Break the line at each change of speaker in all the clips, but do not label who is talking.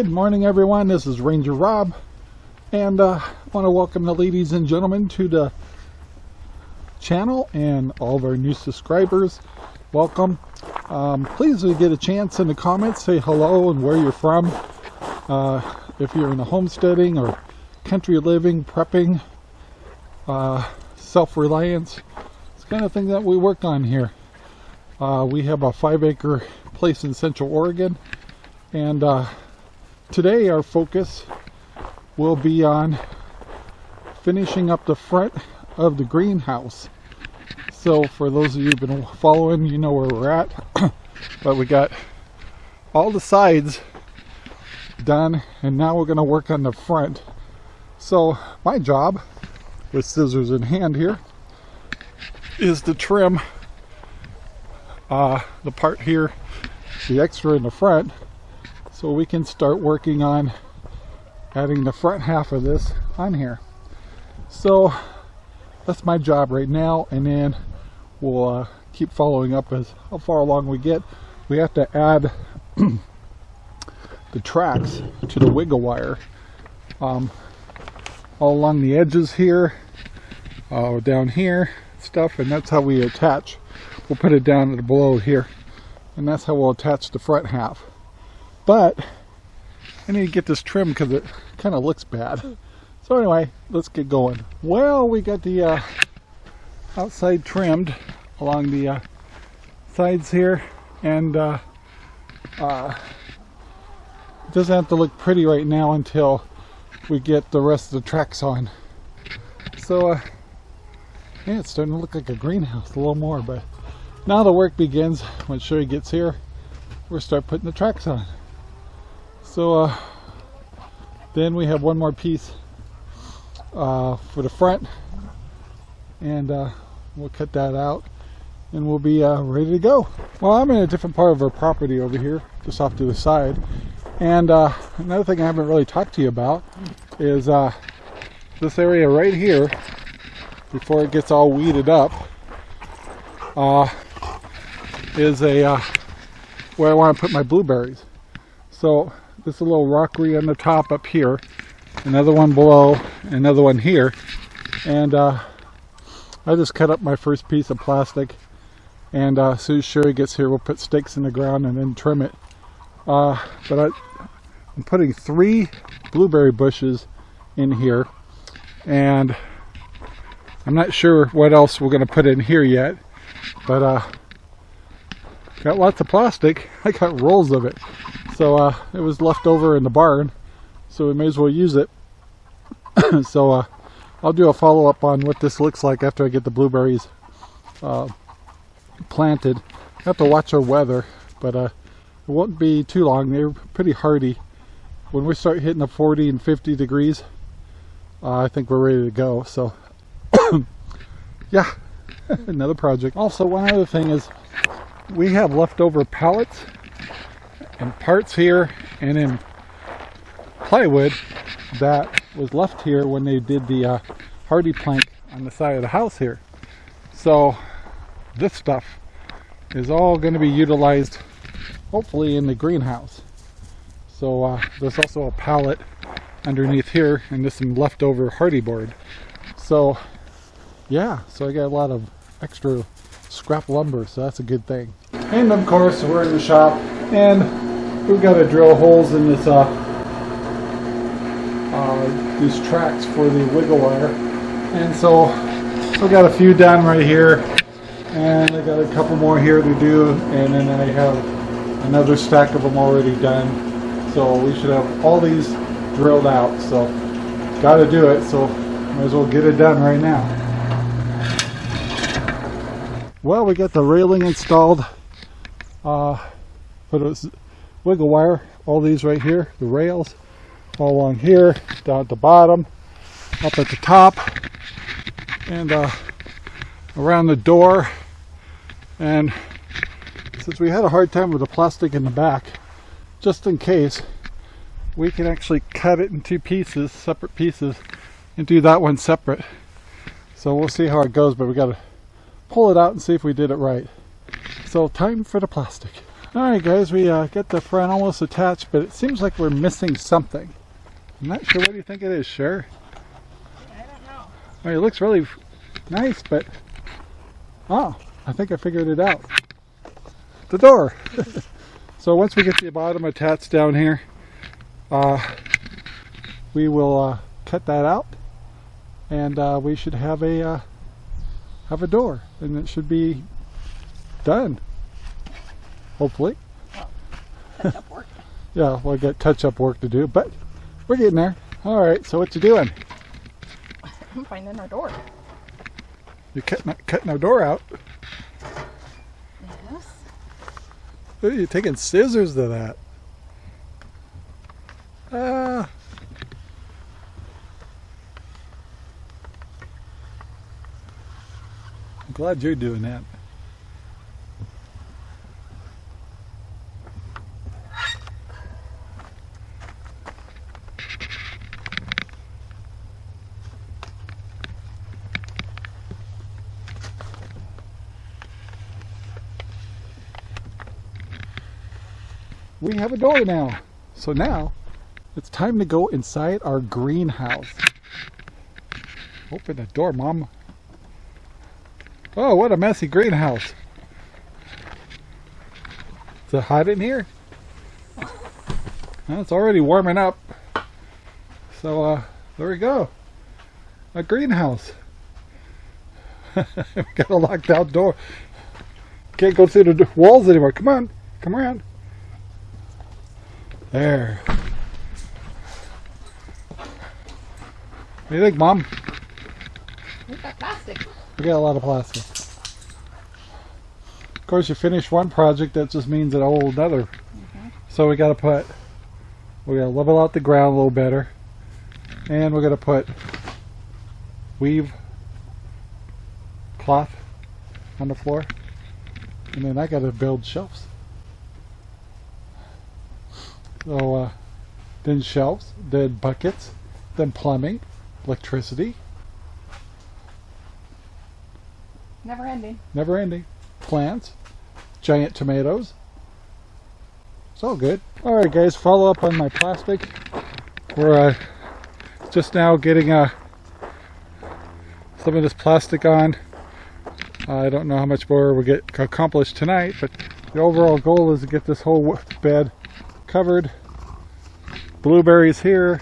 Good morning everyone, this is Ranger Rob and uh, I want to welcome the ladies and gentlemen to the channel and all of our new subscribers. Welcome. Um, please if you get a chance in the comments say hello and where you're from. Uh, if you're in the homesteading or country living, prepping, uh, self-reliance, it's the kind of thing that we work on here. Uh, we have a five acre place in Central Oregon and uh, today our focus will be on finishing up the front of the greenhouse. So for those of you who've been following, you know where we're at. but we got all the sides done and now we're going to work on the front. So my job with scissors in hand here is to trim uh, the part here, the extra in the front so we can start working on adding the front half of this on here. So that's my job right now and then we'll uh, keep following up as how far along we get. We have to add the tracks to the wiggle wire um, all along the edges here uh, down here stuff and that's how we attach. We'll put it down below here and that's how we'll attach the front half but I need to get this trimmed because it kind of looks bad. So anyway, let's get going. Well, we got the uh, outside trimmed along the uh, sides here and uh, uh, it doesn't have to look pretty right now until we get the rest of the tracks on. So uh, yeah, it's starting to look like a greenhouse a little more, but now the work begins when Sherry gets here. We'll start putting the tracks on. So uh, then we have one more piece uh, for the front and uh, we'll cut that out and we'll be uh, ready to go. Well, I'm in a different part of our property over here, just off to the side. And uh, another thing I haven't really talked to you about is uh, this area right here, before it gets all weeded up, is a where I want to put my blueberries. So this a little rockery on the top up here another one below another one here. And uh, I just cut up my first piece of plastic and uh, as soon as Sherry gets here we'll put stakes in the ground and then trim it. Uh, but I, I'm putting three blueberry bushes in here. And I'm not sure what else we're going to put in here yet but uh, got lots of plastic. I got rolls of it so uh, it was left over in the barn, so we may as well use it. so uh, I'll do a follow-up on what this looks like after I get the blueberries uh, planted. I have to watch our weather, but uh, it won't be too long. They're pretty hardy. When we start hitting the 40 and 50 degrees, uh, I think we're ready to go. So, yeah, another project. Also, one other thing is we have leftover pallets and parts here and in plywood that was left here when they did the uh, HardiePlank on the side of the house here. So this stuff is all going to be utilized hopefully in the greenhouse. So uh, there's also a pallet underneath here and there's some leftover Hardie board. So yeah, so I got a lot of extra scrap lumber, so that's a good thing. And of course, we're in the shop and we've got to drill holes in this uh, uh, these tracks for the wiggle wire. And so I've got a few done right here and I got a couple more here to do and then I have another stack of them already done. So we should have all these drilled out. So got to do it so might as well get it done right now. Well we got the railing installed uh, put a wiggle wire all these right here the rails all along here down at the bottom up at the top and uh, around the door. And since we had a hard time with the plastic in the back just in case we can actually cut it in two pieces separate pieces and do that one separate. So we'll see how it goes but we got to pull it out and see if we did it right. So time for the plastic Alright guys, we uh, got the front almost attached, but it seems like we're missing something. I'm not sure what do you think it is, Cher?
I don't know.
I mean, it looks really nice, but... Oh, I think I figured it out. The door! so once we get the bottom attached down here, uh, we will uh, cut that out and uh, we should have a uh, have a door and it should be done hopefully.
Touch up work.
yeah we'll get touch up work to do but we're getting there. All right so what you doing?
I'm finding our door.
you're cutting, cutting our door out.
Yes.
Ooh, you're taking scissors to that. Ah. I'm glad you're doing that we have a door now. So now it's time to go inside our greenhouse. Open the door, Mom. Oh, what a messy greenhouse. Is it hot in here? Well, it's already warming up. So, uh, there we go. A greenhouse. we got a locked out door. Can't go through the walls anymore. Come on, come around. There. What do you think, Mom?
We've got plastic.
We got a lot of plastic. Of course, you finish one project, that just means a whole another. Mm-hmm. So we got to put, we got to level out the ground a little better, and we're going to put weave cloth on the floor, and then I got to build shelves. So, uh, then shelves, then buckets, then plumbing, electricity,
Never ending.
never ending. Plants, giant tomatoes. It's all good. All right, guys, follow up on my plastic. We're uh, just now getting uh, some of this plastic on. I don't know how much more we'll get accomplished tonight, but the overall goal is to get this whole bed covered. Blueberries here.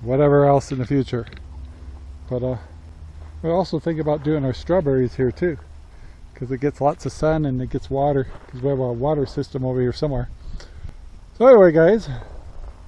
Whatever else in the future. But uh, we also think about doing our strawberries here too, because it gets lots of sun and it gets water, because we have a water system over here somewhere. So anyway, guys,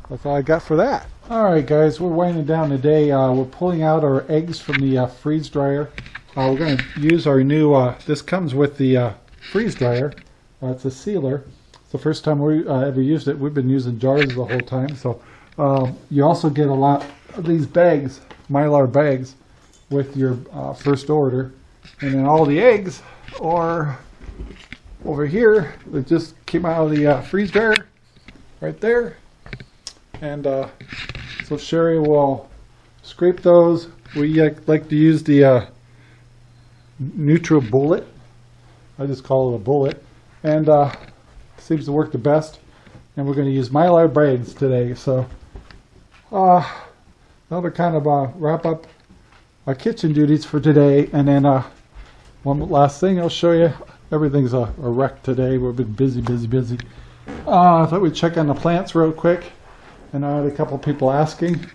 that's all I got for that. All right, guys, we're winding down today. Uh, we're pulling out our eggs from the uh, freeze dryer. Uh, we're going to use our new. Uh, this comes with the uh, freeze dryer. Uh, it's a sealer. It's the first time we uh, ever used it. We've been using jars the whole time. So uh, you also get a lot of these bags, mylar bags with your uh, first order. And then all the eggs are over here. They just came out of the uh, freeze dryer right there. And uh, so Sherry will scrape those. We uh, like to use the NutriBullet. I just call it a bullet. And uh, seems to work the best. And we're going to use Mylar braids today. So uh, that'll kind of uh, wrap up our kitchen duties for today. And then uh, one last thing I'll show you. Everything's a, a wreck today. We've been busy, busy, busy. Uh, I thought we'd check on the plants real quick. And I had a couple people asking.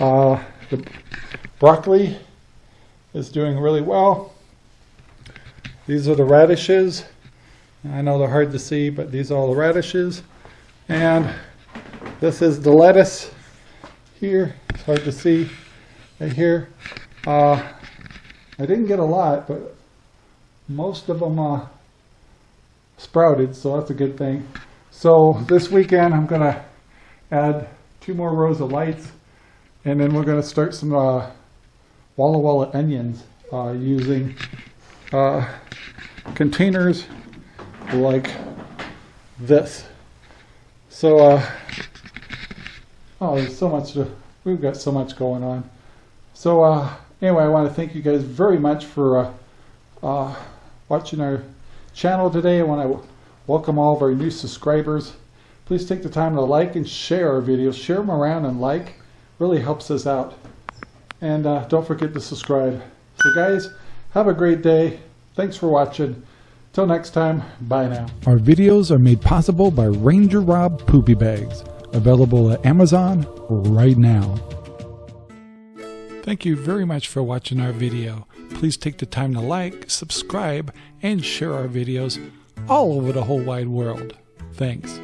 Uh, the broccoli is doing really well. These are the radishes. I know they're hard to see, but these are all the radishes. And this is the lettuce here. It's hard to see right here. Uh, I didn't get a lot, but most of them uh, sprouted, so that's a good thing. So this weekend I'm going to add two more rows of lights, and then we're going to start some uh, Walla Walla onions uh, using uh, containers like this. So, uh, oh, there's so much, to, we've got so much going on. So, uh, anyway, I want to thank you guys very much for uh, uh, watching our channel today. I want to welcome all of our new subscribers. Please take the time to like and share our videos. Share them around and like. Really helps us out. And uh, don't forget to subscribe. So guys, have a great day. Thanks for watching. Till next time, bye now.
Our videos are made possible by Ranger Rob Poopy Bags, available at Amazon right now. Thank you very much for watching our video. Please take the time to like, subscribe, and share our videos all over the whole wide world. Thanks.